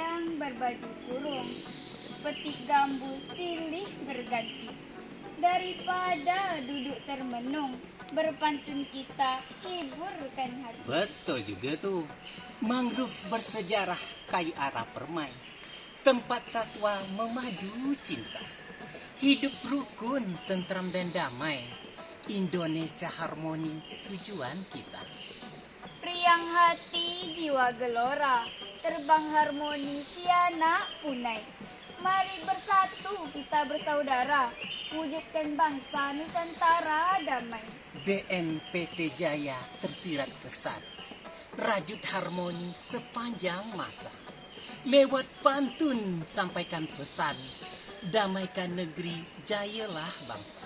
telanjang berbaju kurung, petik gambus silih berganti. Daripada duduk termenung, berpantun kita hiburkan hati. Betul juga tuh. Mangrove bersejarah kayu arah permai. Tempat satwa memadu cinta. Hidup rukun, tentram dan damai. Indonesia harmoni tujuan kita. Riang hati jiwa gelora, terbang harmoni siana punai. Mari bersatu kita bersaudara, wujudkan bangsa Nusantara damai. BNPT Jaya tersirat kesan. Rajut harmoni sepanjang masa. Lewat pantun sampaikan pesan. Damaikan negeri, jayalah bangsa.